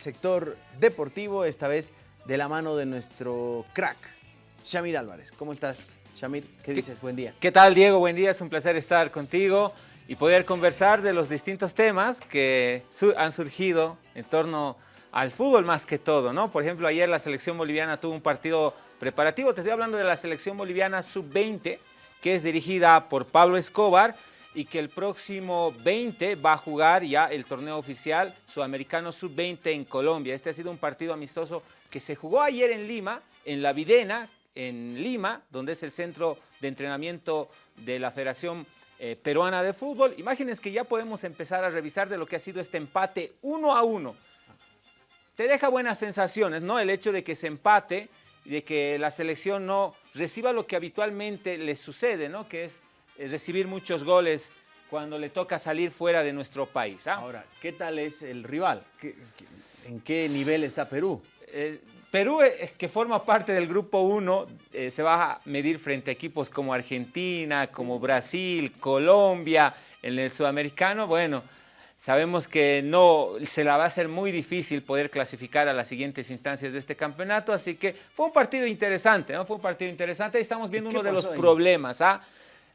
sector deportivo, esta vez de la mano de nuestro crack, Shamir Álvarez. ¿Cómo estás, Shamir? ¿Qué dices? Buen día. ¿Qué tal, Diego? Buen día, es un placer estar contigo y poder conversar de los distintos temas que han surgido en torno al fútbol más que todo, ¿no? Por ejemplo, ayer la selección boliviana tuvo un partido preparativo, te estoy hablando de la selección boliviana sub-20, que es dirigida por Pablo Escobar y que el próximo 20 va a jugar ya el torneo oficial sudamericano sub-20 en Colombia. Este ha sido un partido amistoso que se jugó ayer en Lima, en La Videna, en Lima, donde es el centro de entrenamiento de la Federación eh, Peruana de Fútbol. Imágenes que ya podemos empezar a revisar de lo que ha sido este empate uno a uno. Te deja buenas sensaciones, ¿no? El hecho de que se empate y de que la selección no reciba lo que habitualmente le sucede, ¿no? Que es recibir muchos goles cuando le toca salir fuera de nuestro país. ¿ah? Ahora, ¿qué tal es el rival? en qué nivel está Perú? Eh, Perú, eh, que forma parte del Grupo 1, eh, se va a medir frente a equipos como Argentina, como Brasil, Colombia, en el sudamericano. Bueno, sabemos que no se la va a hacer muy difícil poder clasificar a las siguientes instancias de este campeonato, así que fue un partido interesante, ¿no? Fue un partido interesante y estamos viendo uno de los problemas, ¿ah?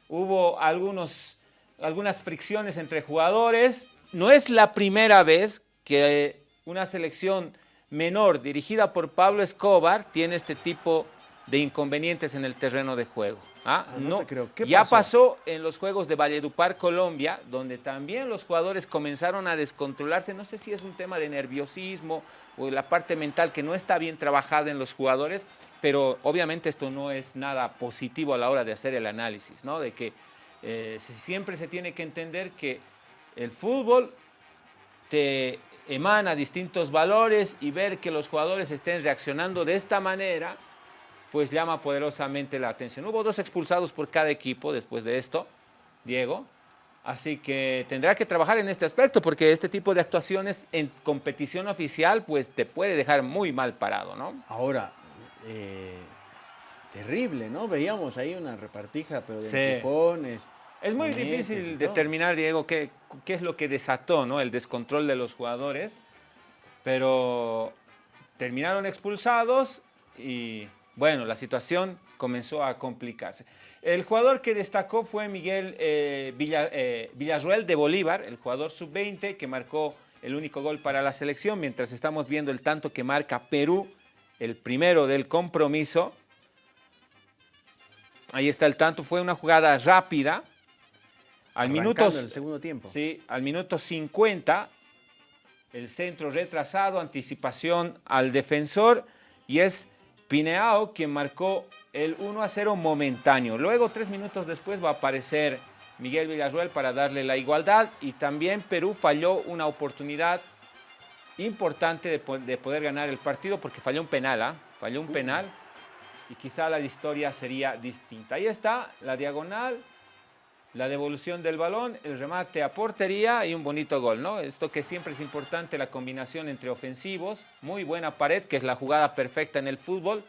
Hubo algunos, algunas fricciones entre jugadores. No es la primera vez que una selección menor dirigida por Pablo Escobar tiene este tipo de inconvenientes en el terreno de juego. ¿Ah? ah no, creo. ya pasó? en los Juegos de Valledupar, Colombia, donde también los jugadores comenzaron a descontrolarse. No sé si es un tema de nerviosismo o la parte mental que no está bien trabajada en los jugadores, pero obviamente esto no es nada positivo a la hora de hacer el análisis, ¿no? De que eh, siempre se tiene que entender que el fútbol te emana distintos valores y ver que los jugadores estén reaccionando de esta manera, pues llama poderosamente la atención. Hubo dos expulsados por cada equipo después de esto, Diego, así que tendrá que trabajar en este aspecto porque este tipo de actuaciones en competición oficial pues te puede dejar muy mal parado, ¿no? Ahora, eh, terrible, ¿no? Veíamos ahí una repartija, pero de empujones. Es muy difícil determinar, Diego, qué, qué, es lo que desató ¿no? el descontrol de los jugadores, pero terminaron expulsados y, bueno, la situación comenzó a complicarse. El jugador que destacó fue Miguel eh, eh, Villarruel de Bolívar, el jugador sub-20 que marcó el único gol para la selección, mientras estamos viendo el tanto que marca Perú el primero del compromiso. Ahí está el tanto, fue una jugada rápida. Al minuto, el segundo tiempo. Sí, al minuto 50, el centro retrasado, anticipación al defensor y es Pineao quien marcó el 1 a 0 momentáneo. Luego, tres minutos después, va a aparecer Miguel Villarruel para darle la igualdad y también Perú falló una oportunidad importante de, poder ganar el partido porque falló un penal, ¿ah? Falló un penal y quizá la historia sería distinta. Ahí está la diagonal, la devolución del balón, el remate a portería y un bonito gol, ¿no? Esto que siempre es importante, la combinación entre ofensivos, muy buena pared, que es la jugada perfecta en el fútbol,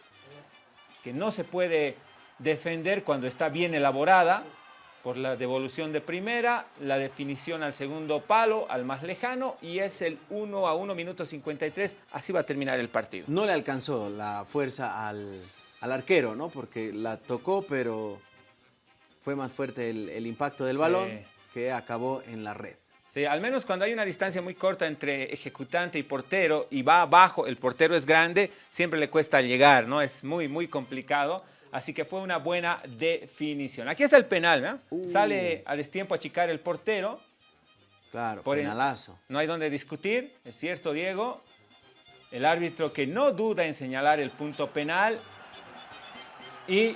que no se puede defender cuando está bien elaborada, por la devolución de primera, la definición al segundo palo, al más lejano, y es el 1 a 1, minuto 53, así va a terminar el partido. No le alcanzó la fuerza al, arquero, ¿no? Porque la tocó, pero fue más fuerte el, impacto del balón que acabó en la red. Sí, al menos cuando hay una distancia muy corta entre ejecutante y portero y va abajo, el portero es grande, siempre le cuesta llegar, ¿no? Es muy, muy complicado. Así que fue una buena definición. Aquí es el penal, ¿no? Uh. Sale a destiempo a achicar el portero. Claro, penalazo. no hay donde discutir, es cierto, Diego. El árbitro que no duda en señalar el punto penal. Y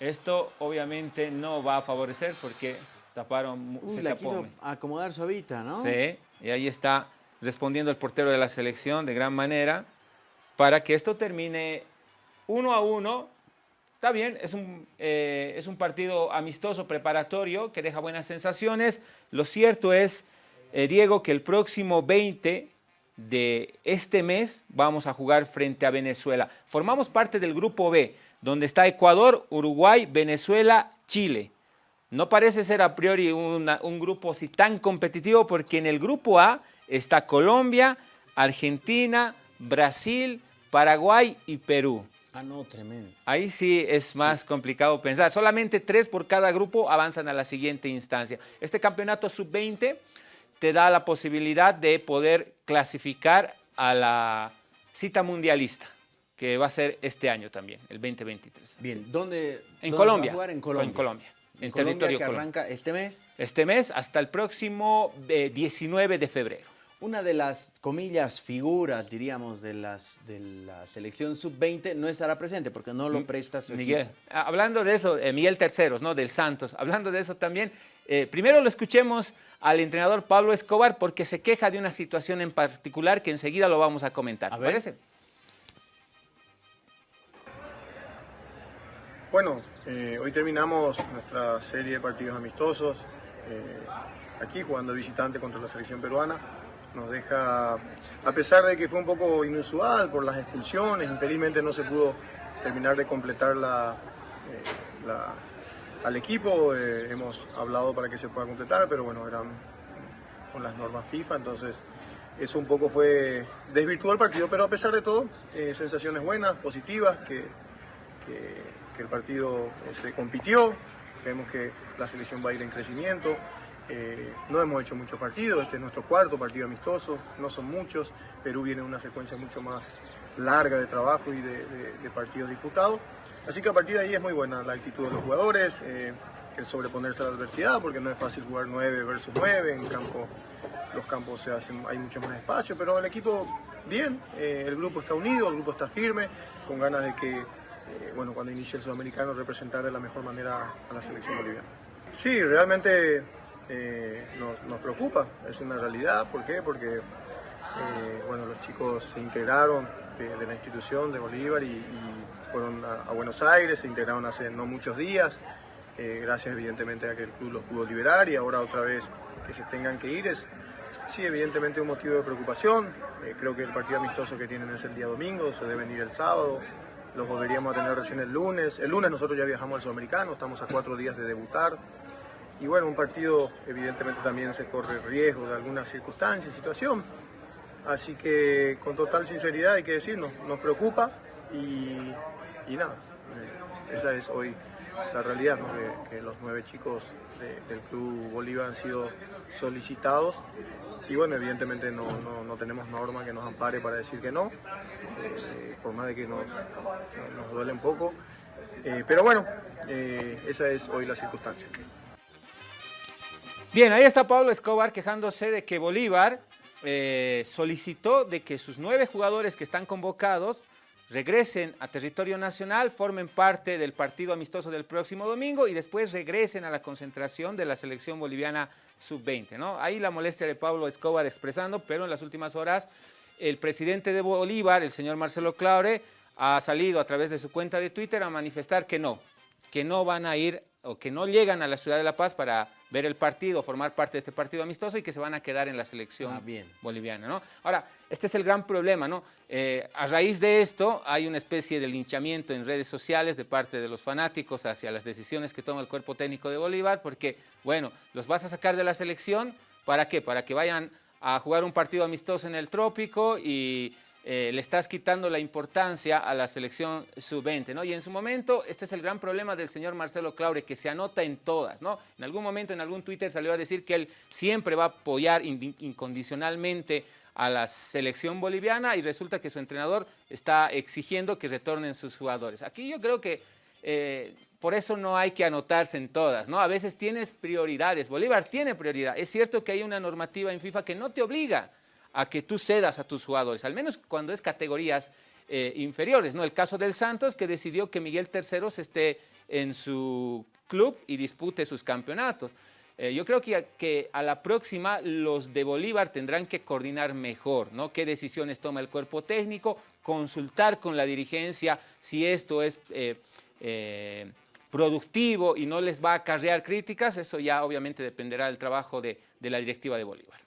esto obviamente no va a favorecer porque taparon... Uy, la quiso acomodar suavita, ¿no? Sí, y ahí está respondiendo el portero de la selección de gran manera para que esto termine uno a uno, está bien, es un, eh, es un partido amistoso, preparatorio, que deja buenas sensaciones. Lo cierto es, eh, Diego, que el próximo 20 de este mes vamos a jugar frente a Venezuela. Formamos parte del grupo B, donde está Ecuador, Uruguay, Venezuela, Chile. No parece ser a priori un grupo así tan competitivo porque en el grupo A está Colombia, Argentina, Brasil, Paraguay y Perú. Ah, no, tremendo. Ahí sí es más complicado pensar. Solamente tres por cada grupo avanzan a la siguiente instancia. Este campeonato sub-20 te da la posibilidad de poder clasificar a la cita mundialista, que va a ser este año también, el 2023. Bien, ¿dónde, en Colombia? Va a jugar? En Colombia. En Colombia. En, territorio que arranca este mes. Este mes hasta el próximo 19 eh, de febrero. Una de las, comillas, figuras, diríamos, de, las, de la selección sub-20 no estará presente porque no lo presta su Miguel, ah, Hablando de eso, eh, Miguel Terceros, ¿no? Del Santos. Hablando de eso también, eh, primero lo escuchemos al entrenador Pablo Escobar porque se queja de una situación en particular que enseguida lo vamos a comentar. ¿Te parece? Bueno, eh, hoy terminamos nuestra serie de partidos amistosos aquí jugando visitante contra la selección peruana. Nos deja, a pesar de que fue un poco inusual por las expulsiones, infelizmente no se pudo terminar de completar eh, al equipo, eh, hemos hablado para que se pueda completar, pero bueno, eran con las normas FIFA, entonces eso un poco fue, desvirtuó el partido, pero a pesar de todo, eh, sensaciones buenas, positivas, que, el partido se compitió, creemos que la selección va a ir en crecimiento, eh, no hemos hecho muchos partidos, este es nuestro cuarto partido amistoso, no son muchos. Perú viene en una secuencia mucho más larga de trabajo y de, partidos disputados. Así que a partir de ahí es muy buena la actitud de los jugadores, eh, el sobreponerse a la adversidad, porque no es fácil jugar 9 versus 9, en campo los campos se hacen, hay mucho más espacio, pero el equipo bien, eh, el grupo está unido, el grupo está firme, con ganas de que, bueno, cuando inicie el sudamericano representar de la mejor manera a la selección boliviana. Sí, realmente eh, nos, preocupa, es una realidad. ¿Por qué? Porque eh, bueno, los chicos se integraron de, la institución de Bolívar y, fueron a, Buenos Aires, se integraron hace no muchos días, eh, gracias evidentemente a que el club los pudo liberar y ahora otra vez que se tengan que ir es sí evidentemente un motivo de preocupación. creo que el partido amistoso que tienen es el día domingo, se deben ir el sábado, los volveríamos a tener recién el lunes. El lunes nosotros ya viajamos al Sudamericano, estamos a cuatro días de debutar. Y bueno, un partido evidentemente también se corre riesgo de alguna circunstancia, situación. Así que con total sinceridad hay que decirnos, nos preocupa y, nada, eh, esa es hoy la realidad, que, los nueve chicos del Club Bolívar han sido solicitados y bueno, evidentemente no, tenemos norma que nos ampare para decir que no, eh, por más de que nos, nos duele un poco, eh, pero bueno, esa es hoy la circunstancia. Bien, ahí está Pablo Escobar quejándose de que Bolívar eh, solicitó de que sus nueve jugadores que están convocados regresen a territorio nacional, formen parte del partido amistoso del próximo domingo y después regresen a la concentración de la selección boliviana sub-20. ¿no? Ahí la molestia de Pablo Escobar expresando, pero en las últimas horas el presidente de Bolívar, el señor Marcelo Claure, ha salido a través de su cuenta de Twitter a manifestar que no, que no van a ir o que no llegan a la ciudad de La Paz para ver el partido, formar parte de este partido amistoso y que se van a quedar en la selección ah, boliviana. ¿no? Ahora, este es el gran problema. ¿no? Eh, a raíz de esto hay una especie de linchamiento en redes sociales de parte de los fanáticos hacia las decisiones que toma el cuerpo técnico de Bolívar porque, bueno, los vas a sacar de la selección, ¿para qué? Para que vayan a jugar un partido amistoso en el trópico y eh, le estás quitando la importancia a la selección sub-20, ¿no? Y en su momento, este es el gran problema del señor Marcelo Claure, que se anota en todas, ¿no? En algún momento, en algún Twitter salió a decir que él siempre va a apoyar incondicionalmente a la selección boliviana y resulta que su entrenador está exigiendo que retornen sus jugadores. Aquí yo creo que eh, por eso no hay que anotarse en todas, ¿no? A veces tienes prioridades, Bolívar tiene prioridad. Es cierto que hay una normativa en FIFA que no te obliga a que tú cedas a tus jugadores, al menos cuando es categorías eh, inferiores. ¿no? El caso del Santos, que decidió que Miguel Terceros esté en su club y dispute sus campeonatos. Eh, yo creo que, que, a la próxima los de Bolívar tendrán que coordinar mejor, ¿no? Qué decisiones toma el cuerpo técnico, consultar con la dirigencia si esto es eh, productivo y no les va a acarrear críticas, eso ya obviamente dependerá del trabajo de, de la directiva de Bolívar.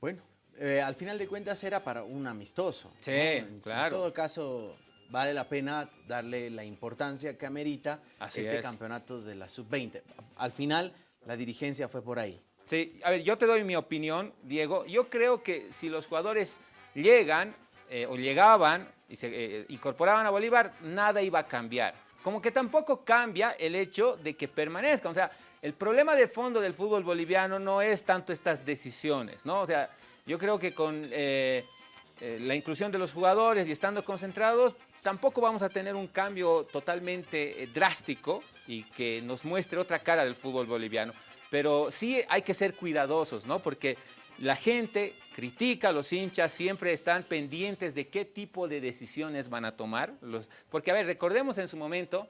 Bueno, eh, al final de cuentas era para un amistoso. Sí, claro. En todo caso, vale la pena darle la importancia que amerita este campeonato de la sub-20. Al final, la dirigencia fue por ahí. Sí, a ver, yo te doy mi opinión, Diego. Yo creo que si los jugadores llegan eh, o llegaban y se eh, incorporaban a Bolívar, nada iba a cambiar. Como que tampoco cambia el hecho de que permanezcan. O sea, el problema de fondo del fútbol boliviano no es tanto estas decisiones, ¿no? O sea, yo creo que con eh, la inclusión de los jugadores y estando concentrados, tampoco vamos a tener un cambio totalmente drástico y que nos muestre otra cara del fútbol boliviano. Pero sí hay que ser cuidadosos, ¿no? Porque la gente critica, los hinchas siempre están pendientes de qué tipo de decisiones van a tomar. Porque, a ver, recordemos en su momento,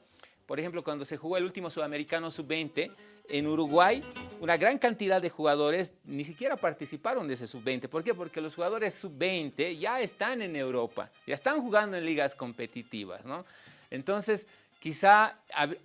por ejemplo, cuando se jugó el último sudamericano sub-20 en Uruguay, una gran cantidad de jugadores ni siquiera participaron de ese sub-20. ¿Por qué? Porque los jugadores sub-20 ya están en Europa, ya están jugando en ligas competitivas, ¿no? Entonces, quizá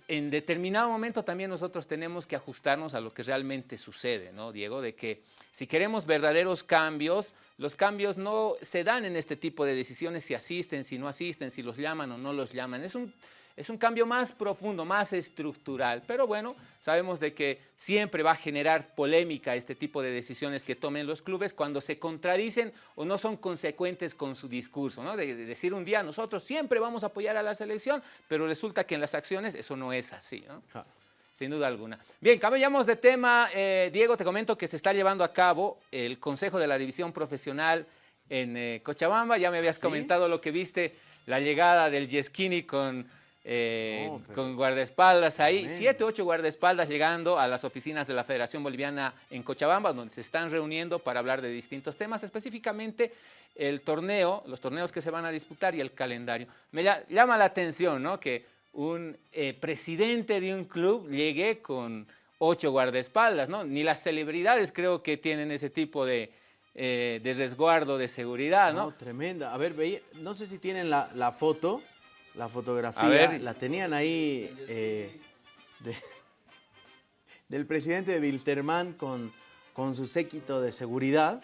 en determinado momento también nosotros tenemos que ajustarnos a lo que realmente sucede, ¿no, Diego? De que si queremos verdaderos cambios, los cambios no se dan en este tipo de decisiones si asisten, si no asisten, si los llaman o no los llaman. Es un, es un cambio más profundo, más estructural, pero bueno, sabemos de que siempre va a generar polémica este tipo de decisiones que tomen los clubes cuando se contradicen o no son consecuentes con su discurso, ¿no? De, decir un día nosotros siempre vamos a apoyar a la selección, pero resulta que en las acciones eso no es así, ¿no? Sin duda alguna. Bien, cambiamos de tema. Eh, Diego, te comento que se está llevando a cabo el Consejo de la División Profesional en eh, Cochabamba. Ya me habías comentado lo que viste, la llegada del Yesquini con eh, con guardaespaldas ahí, siete, ocho guardaespaldas llegando a las oficinas de la Federación Boliviana en Cochabamba, donde se están reuniendo para hablar de distintos temas, específicamente el torneo, los torneos que se van a disputar y el calendario. Me llama la atención ¿no? que un eh, presidente de un club llegue con ocho guardaespaldas, ¿no? Ni las celebridades creo que tienen ese tipo de, eh, de resguardo de seguridad, ¿no? No, tremenda. A ver, no sé si tienen la, la foto la fotografía, la tenían ahí eh, del presidente de Wilterman con, con su séquito de seguridad.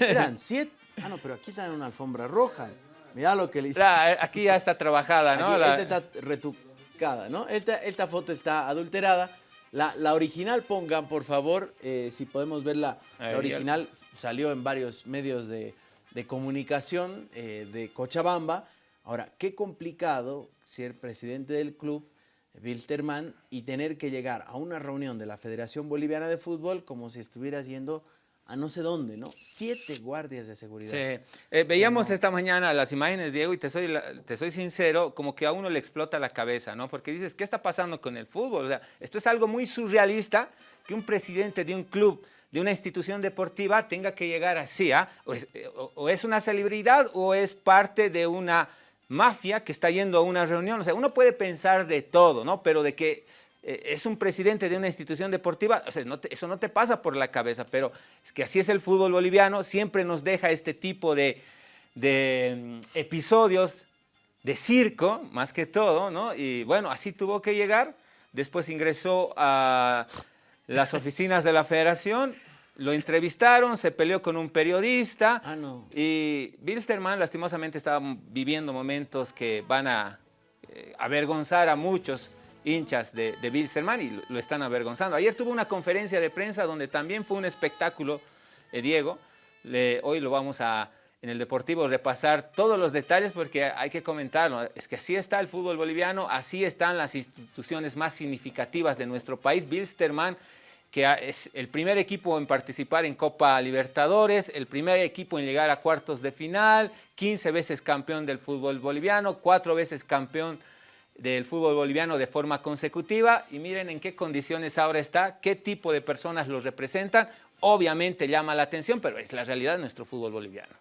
Eran siete. Ah, no, pero aquí está en una alfombra roja. Mira lo que le hice. Aquí ya está trabajada, ¿no? Aquí, Esta está retucada, ¿no? Esta, foto está adulterada. La, original pongan, por favor, eh, si podemos ver la, original, salió en varios medios de, comunicación eh, de Cochabamba. Ahora, qué complicado ser presidente del club, Wilterman, y tener que llegar a una reunión de la Federación Boliviana de Fútbol como si estuvieras yendo a no sé dónde, ¿no? Siete guardias de seguridad. Sí. Eh, veíamos esta mañana las imágenes, Diego, y te soy, te soy sincero, como que a uno le explota la cabeza, ¿no? Porque dices, ¿qué está pasando con el fútbol? O sea, esto es algo muy surrealista que un presidente de un club, de una institución deportiva, tenga que llegar así, ¿ah? o es una celebridad o es parte de una mafia que está yendo a una reunión. O sea, uno puede pensar de todo, ¿no? Pero de que eh, es un presidente de una institución deportiva, o sea, eso no te pasa por la cabeza, pero es que así es el fútbol boliviano, siempre nos deja este tipo de, mm, episodios de circo, más que todo, ¿no? Y bueno, así tuvo que llegar, después ingresó a las oficinas de la federación lo entrevistaron, se peleó con un periodista ah, no. y Bilsterman lastimosamente estaba viviendo momentos que van a eh, avergonzar a muchos hinchas de, de Bilsterman y lo, están avergonzando. Ayer tuvo una conferencia de prensa donde también fue un espectáculo, eh, Diego. hoy lo vamos a, en el Deportivo, repasar todos los detalles porque hay que comentarlo. Es que así está el fútbol boliviano, así están las instituciones más significativas de nuestro país. Bilsterman que es el primer equipo en participar en Copa Libertadores, el primer equipo en llegar a cuartos de final, 15 veces campeón del fútbol boliviano, cuatro veces campeón del fútbol boliviano de forma consecutiva y miren en qué condiciones ahora está, qué tipo de personas los representan. Obviamente llama la atención, pero es la realidad de nuestro fútbol boliviano.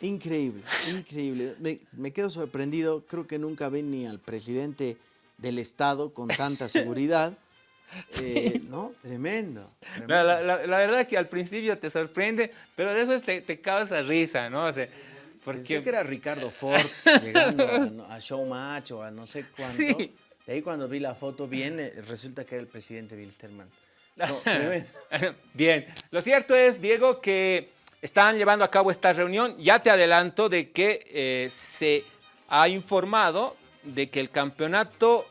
Increíble, increíble. Me, me quedo sorprendido, creo que nunca ven ni al presidente del Estado con tanta seguridad. Eh, ¿No? Tremendo. La, la, verdad es que al principio te sorprende, pero después te, te causa risa, ¿no? O sea, porque... Pensé que era Ricardo Ford llegando a, Showmatch o a no sé cuánto. Sí. De ahí cuando vi la foto bien, resulta que era el presidente Wilstermann. No, bien, lo cierto es, Diego, que están llevando a cabo esta reunión. Ya te adelanto de que eh, se ha informado de que el campeonato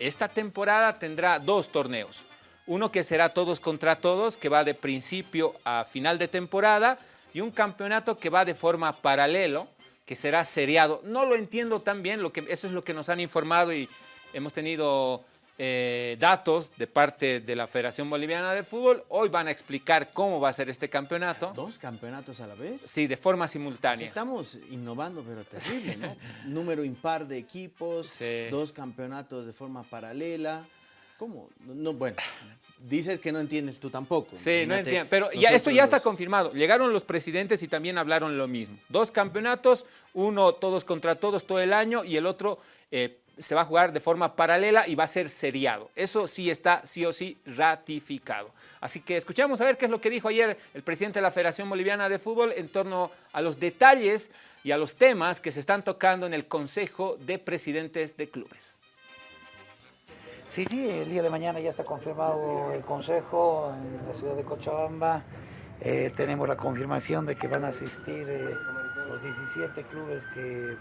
esta temporada tendrá dos torneos. Uno que será todos contra todos, que va de principio a final de temporada, y un campeonato que va de forma paralelo, que será seriado. No lo entiendo tan bien, lo que, eso es lo que nos han informado y hemos tenido eh, datos de parte de la Federación Boliviana de Fútbol. Hoy van a explicar cómo va a ser este campeonato. ¿Dos campeonatos a la vez? Sí, de forma simultánea. estamos innovando, pero terrible, ¿no? Número impar de equipos, dos campeonatos de forma paralela. ¿Cómo? No, bueno, dices que no entiendes tú tampoco. Sí, no entiendo. Pero ya, esto ya está confirmado. Llegaron los presidentes y también hablaron lo mismo. Dos campeonatos, uno todos contra todos todo el año y el otro eh, se va a jugar de forma paralela y va a ser seriado. Eso sí está sí o sí ratificado. Así que escuchamos a ver qué es lo que dijo ayer el presidente de la Federación Boliviana de Fútbol en torno a los detalles y a los temas que se están tocando en el Consejo de Presidentes de Clubes. Sí, sí, el día de mañana ya está confirmado el Consejo en la ciudad de Cochabamba. Eh, tenemos la confirmación de que van a asistir eh, los 17 clubes que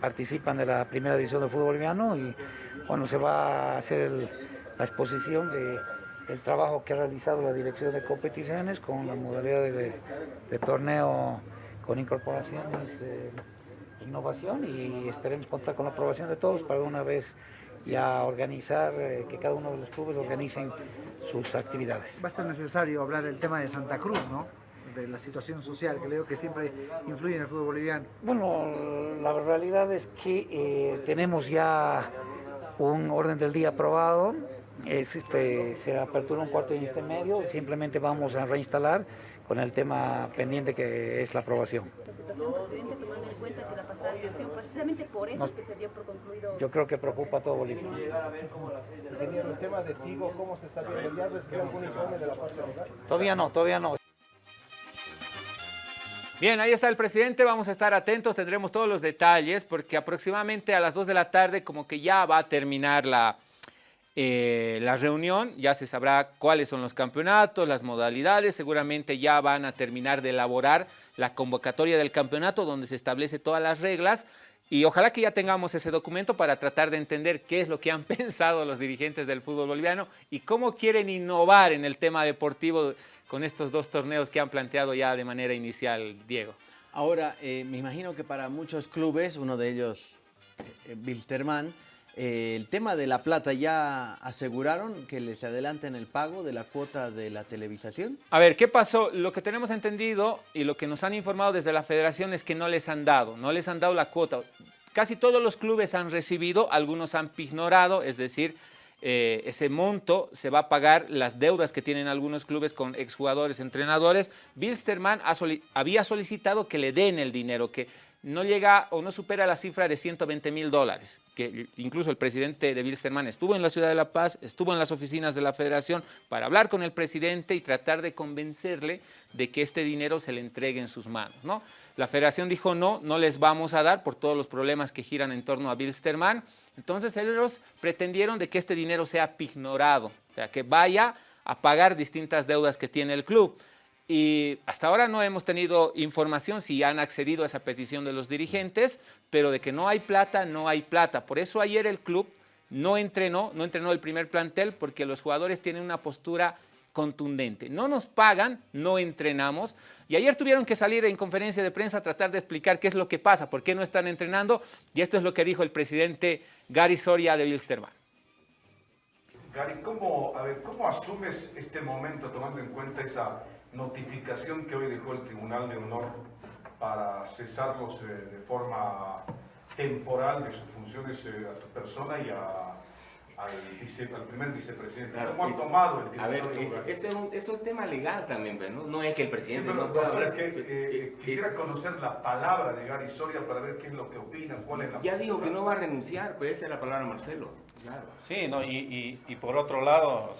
participan de la primera división del fútbol boliviano y bueno, se va a hacer la exposición de el trabajo que ha realizado la dirección de competiciones con la modalidad de, torneo con incorporaciones, e innovación y esperemos contar con la aprobación de todos para una vez ya organizar, eh, que cada uno de los clubes organicen sus actividades. Va a ser necesario hablar del tema de Santa Cruz, ¿no? De la situación social que creo que siempre influye en el fútbol boliviano? Bueno, la realidad es que eh, tenemos ya un orden del día aprobado, es este, se apertura un cuarto de este medio, simplemente vamos a reinstalar con el tema pendiente que es la aprobación. Yo creo que preocupa a todo Bolivia. el tema de Tigo, ¿cómo se está viendo? ¿Ya recibió algún informe de la parte legal? Todavía no, todavía no. Bien, ahí está el presidente, vamos a estar atentos, tendremos todos los detalles porque aproximadamente a las 2 de la tarde como que ya va a terminar la, eh, la reunión, ya se sabrá cuáles son los campeonatos, las modalidades, seguramente ya van a terminar de elaborar la convocatoria del campeonato donde se establece todas las reglas y ojalá que ya tengamos ese documento para tratar de entender qué es lo que han pensado los dirigentes del fútbol boliviano y cómo quieren innovar en el tema deportivo con estos dos torneos que han planteado ya de manera inicial, Diego. Ahora, eh, me imagino que para muchos clubes, uno de ellos, eh, Wilterman, eh, el tema de la plata, ¿ya aseguraron que les adelanten el pago de la cuota de la televisación? A ver, ¿qué pasó? Lo que tenemos entendido y lo que nos han informado desde la federación es que no les han dado, no les han dado la cuota. Casi todos los clubes han recibido, algunos han ignorado, es decir, eh, ese monto se va a pagar las deudas que tienen algunos clubes con exjugadores, entrenadores. Bilsterman había solicitado que le den el dinero, que no llega o no supera la cifra de 120 mil dólares, que incluso el presidente de Bilsterman estuvo en la ciudad de La Paz, estuvo en las oficinas de la federación para hablar con el presidente y tratar de convencerle de que este dinero se le entregue en sus manos. ¿no? La federación dijo no, no les vamos a dar por todos los problemas que giran en torno a Bilsterman. Entonces ellos pretendieron de que este dinero sea pignorado, o sea, que vaya a pagar distintas deudas que tiene el club. Y hasta ahora no hemos tenido información si han accedido a esa petición de los dirigentes, pero de que no hay plata, no hay plata. Por eso ayer el club no entrenó, no entrenó el primer plantel porque los jugadores tienen una postura contundente. No nos pagan, no entrenamos. Y ayer tuvieron que salir en conferencia de prensa a tratar de explicar qué es lo que pasa, por qué no están entrenando. Y esto es lo que dijo el presidente Gary Soria de Wilstermann. Gary, ¿cómo, ¿cómo asumes este momento tomando en cuenta esa notificación que hoy dejó el Tribunal de Honor para cesarlos eh, de forma temporal de sus funciones eh, a tu persona y a al, primer vicepresidente. ¿Cómo ha tomado el A ver, este es, un, tema legal también, ¿no? No es que el presidente no pueda... que, eh, quisiera conocer la palabra de Gary Soria para ver qué es lo que opina, cuál es la... Ya dijo que no va a renunciar, pues esa es la palabra Marcelo. Claro. Sí, no, y, y, y por otro lado,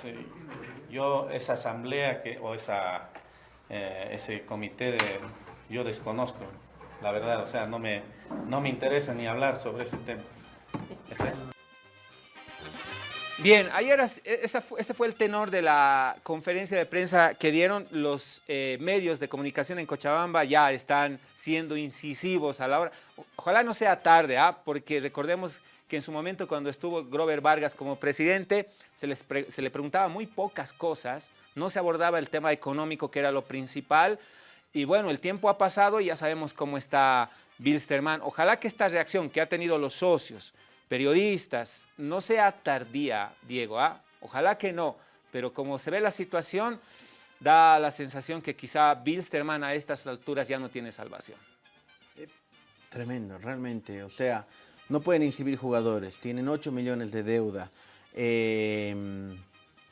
yo esa asamblea que, o esa, eh, ese comité de, yo desconozco, la verdad, o sea, no me, no me interesa ni hablar sobre ese tema. Es eso. Bien, ayer ese fue el tenor de la conferencia de prensa que dieron los eh, medios de comunicación en Cochabamba, ya están siendo incisivos a la hora. Ojalá no sea tarde, ¿ah? porque recordemos que en su momento cuando estuvo Grover Vargas como presidente, se, se le preguntaba muy pocas cosas, no se abordaba el tema económico que era lo principal, y bueno, el tiempo ha pasado y ya sabemos cómo está Bilsterman. Ojalá que esta reacción que ha tenido los socios, periodistas, no sea tardía, Diego, ¿ah? ojalá que no, pero como se ve la situación, da la sensación que quizá Bilsterman a estas alturas ya no tiene salvación. Eh, tremendo, realmente, o sea, no pueden inscribir jugadores, tienen 8 millones de deuda, eh,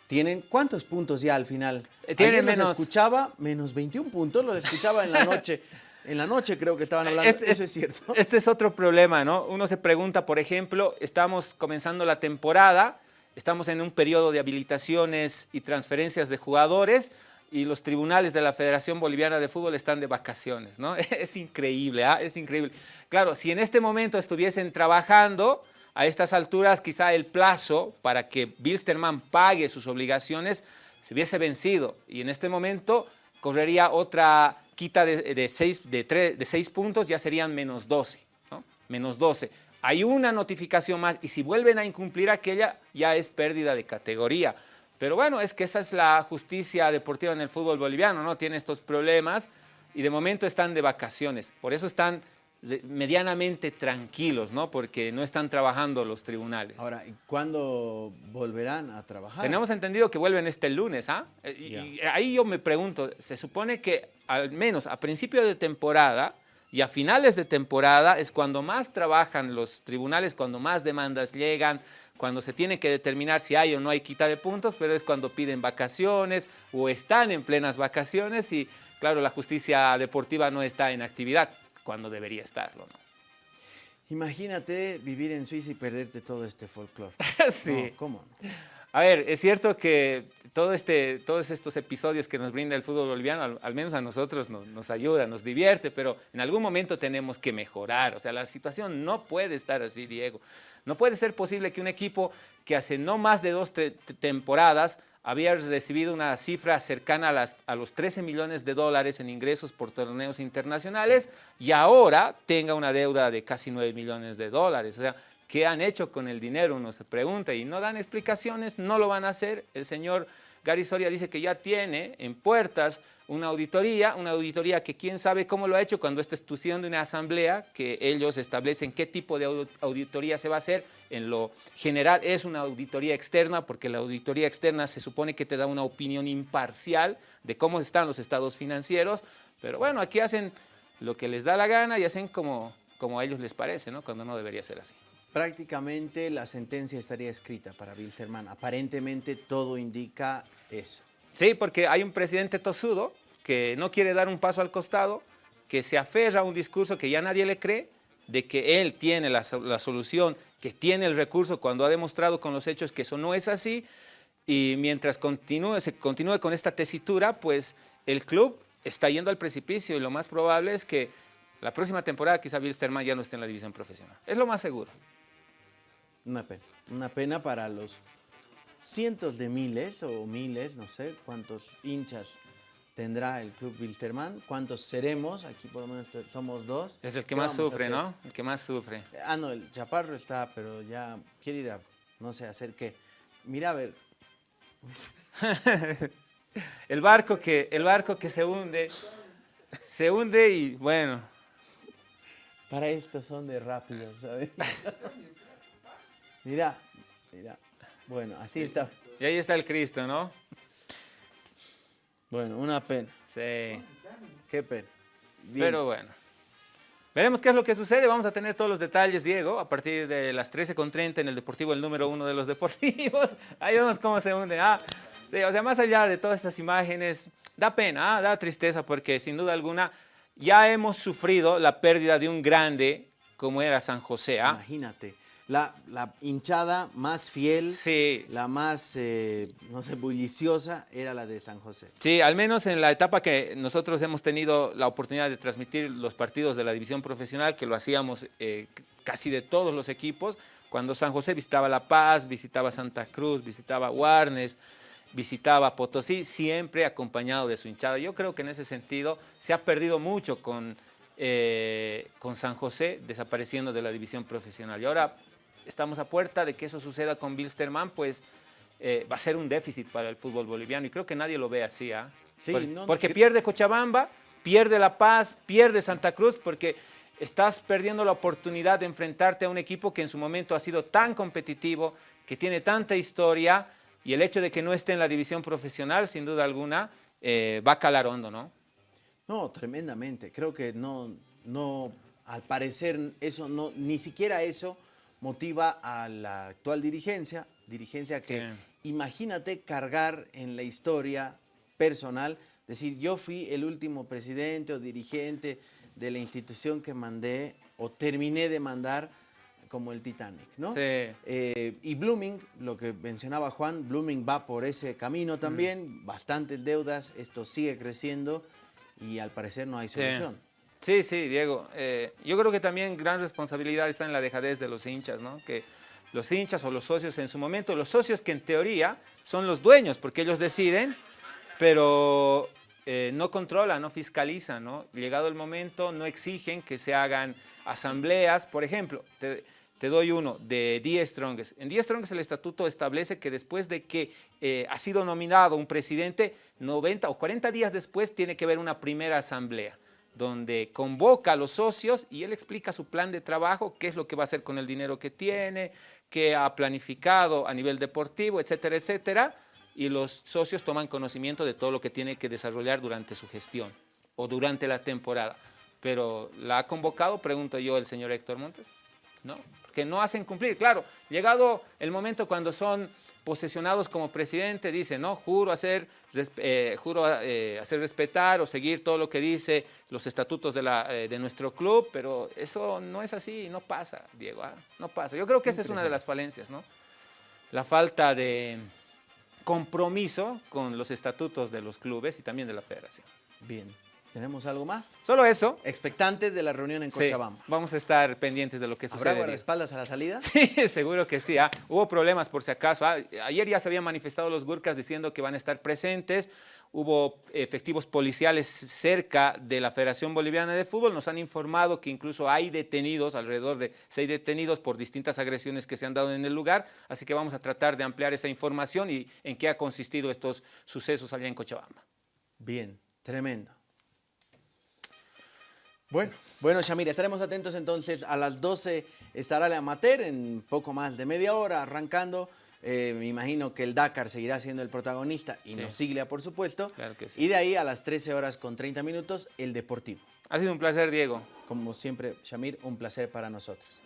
tienen cuántos puntos ya al final. Eh, tienen menos. escuchaba menos 21 puntos, lo escuchaba en la noche. en la noche creo que estaban hablando, este, eso es cierto. Este es otro problema, ¿no? Uno se pregunta, por ejemplo, estamos comenzando la temporada, estamos en un periodo de habilitaciones y transferencias de jugadores y los tribunales de la Federación Boliviana de Fútbol están de vacaciones, ¿no? Es increíble, ¿ah? Es increíble. Claro, si en este momento estuviesen trabajando, a estas alturas quizá el plazo para que Bilsterman pague sus obligaciones se hubiese vencido y en este momento correría otra quita de, seis, de, de seis puntos, ya serían menos 12, ¿no? menos 12. Hay una notificación más y si vuelven a incumplir aquella ya es pérdida de categoría. Pero bueno, es que esa es la justicia deportiva en el fútbol boliviano, ¿no? Tiene estos problemas y de momento están de vacaciones. Por eso están medianamente tranquilos, ¿no? Porque no están trabajando los tribunales. Ahora, ¿y cuándo volverán a trabajar? Tenemos entendido que vuelven este lunes, ¿ah? Eh, y, ahí yo me pregunto, se supone que al menos a principio de temporada y a finales de temporada es cuando más trabajan los tribunales, cuando más demandas llegan, cuando se tiene que determinar si hay o no hay quita de puntos, pero es cuando piden vacaciones o están en plenas vacaciones y claro, la justicia deportiva no está en actividad cuando debería estarlo. ¿no? Imagínate vivir en Suiza y perderte todo este folclore. sí. ¿Cómo? A ver, es cierto que este, todos estos episodios que nos brinda el fútbol boliviano, al, menos a nosotros nos, ayuda, nos divierte, pero en algún momento tenemos que mejorar. O sea, la situación no puede estar así, Diego. No puede ser posible que un equipo que hace no más de dos temporadas había recibido una cifra cercana a, a, los 13 millones de dólares en ingresos por torneos internacionales y ahora tenga una deuda de casi 9 millones de dólares. O sea, ¿qué han hecho con el dinero? Uno se pregunta y no dan explicaciones, no lo van a hacer. El señor Gary Soria dice que ya tiene en puertas una auditoría, una auditoría que quién sabe cómo lo ha hecho cuando está estudiando una asamblea, que ellos establecen qué tipo de auditoría se va a hacer. En lo general es una auditoría externa, porque la auditoría externa se supone que te da una opinión imparcial de cómo están los estados financieros, pero bueno, aquí hacen lo que les da la gana y hacen como, como a ellos les parece, ¿no? cuando no debería ser así. Prácticamente la sentencia estaría escrita para Wilterman. Aparentemente todo indica eso. Sí, porque hay un presidente tosudo que no quiere dar un paso al costado, que se aferra a un discurso que ya nadie le cree, de que él tiene la, solución, que tiene el recurso, cuando ha demostrado con los hechos que eso no es así, y mientras continúe, se continúe con esta tesitura, pues el club está yendo al precipicio y lo más probable es que la próxima temporada quizá Sterman ya no esté en la división profesional. Es lo más seguro. Una pena, una pena para los cientos de miles o miles, no sé cuántos hinchas tendrá el Club Wilterman, cuántos seremos, aquí por lo menos somos dos. Es el que más sufre, ¿no? El que más sufre. Ah, no, el Chaparro está, pero ya quiere ir a, no sé, hacer qué. Mira, a ver. el, barco que, el barco que se hunde, se hunde y bueno. Para esto son de rápidos, ¿sabes? mira, mira. Bueno, así está. Y ahí está el Cristo, ¿no? Bueno, una pena. Sí. Qué pena. Pero bueno. Veremos qué es lo que sucede. Vamos a tener todos los detalles, Diego, a partir de las 13.30 en el Deportivo, el número uno de los deportivos. Ahí vemos cómo se hunde. Ah, o sea, más allá de todas estas imágenes, da pena, ah, da tristeza, porque sin duda alguna ya hemos sufrido la pérdida de un grande como era San José. ¿ah? Imagínate la, hinchada más fiel, sí. la más, eh, no sé, bulliciosa, era la de San José. Sí, al menos en la etapa que nosotros hemos tenido la oportunidad de transmitir los partidos de la división profesional, que lo hacíamos eh, casi de todos los equipos, Cuando San José visitaba La Paz, visitaba Santa Cruz, visitaba Warnes, visitaba Potosí, siempre acompañado de su hinchada. Yo creo que en ese sentido se ha perdido mucho con, eh, con San José desapareciendo de la división profesional. Y ahora estamos a puerta de que eso suceda con Bilsterman, pues eh, va a ser un déficit para el fútbol boliviano y creo que nadie lo ve así. ¿ah? porque pierde Cochabamba, pierde La Paz, pierde Santa Cruz, porque estás perdiendo la oportunidad de enfrentarte a un equipo que en su momento ha sido tan competitivo, que tiene tanta historia, y el hecho de que no esté en la división profesional, sin duda alguna, eh, va a calar hondo, ¿no? No, tremendamente. Creo que no, no, al parecer, eso no, ni siquiera eso motiva a la actual dirigencia, dirigencia que, imagínate cargar en la historia personal, decir, yo fui el último presidente o dirigente de la institución que mandé o terminé de mandar como el Titanic, ¿no? Sí. Eh, y Blooming, lo que mencionaba Juan, Blooming va por ese camino también, bastantes deudas, esto sigue creciendo y al parecer no hay solución. Sí, sí, Diego. Eh, yo creo que también gran responsabilidad está en la dejadez de los hinchas, ¿no? Que los hinchas o los socios en su momento, los socios que en teoría son los dueños, porque ellos deciden, pero eh, no controlan, no fiscalizan, ¿no? Llegado el momento, no exigen que se hagan asambleas, por ejemplo, te doy uno, de Die Strongest. En Die Strongest el estatuto establece que después de que eh, ha sido nominado un presidente, 90 o 40 días después tiene que haber una primera asamblea donde convoca a los socios y él explica su plan de trabajo, qué es lo que va a hacer con el dinero que tiene, qué ha planificado a nivel deportivo, etcétera, etcétera, y los socios toman conocimiento de todo lo que tiene que desarrollar durante su gestión o durante la temporada. Pero ¿la ha convocado? Pregunto yo el señor Héctor Montes. ¿No? que no hacen cumplir. Claro, llegado el momento cuando son posesionados como presidente, dice, no, juro hacer, eh, juro eh, hacer respetar o seguir todo lo que dice los estatutos de, la, eh, de nuestro club, pero eso no es así, no pasa, Diego, ¿ah? no pasa. Yo creo que esa es una de las falencias, ¿no? La falta de compromiso con los estatutos de los clubes y también de la federación. Bien. ¿Tenemos algo más? Solo eso. Expectantes de la reunión en Cochabamba. vamos a estar pendientes de lo que sucede. ¿Habrá espaldas a la salida? Sí, seguro que sí. ¿ah? Hubo problemas por si acaso. ¿ah? Ayer ya se habían manifestado los Gurkas diciendo que van a estar presentes. Hubo efectivos policiales cerca de la Federación Boliviana de Fútbol. Nos han informado que incluso hay detenidos, alrededor de seis detenidos por distintas agresiones que se han dado en el lugar. Así que vamos a tratar de ampliar esa información y en qué ha consistido estos sucesos allá en Cochabamba. Bien, tremendo. Bueno, bueno, Shamir, estaremos atentos entonces. A las 12 estará la amateur en poco más de media hora arrancando. Eh, me imagino que el Dakar seguirá siendo el protagonista y nos Siglia, por supuesto. Claro que sí. Y de ahí a las 13 horas con 30 minutos, el Deportivo. Ha sido un placer, Diego. Como siempre, Shamir, un placer para nosotros.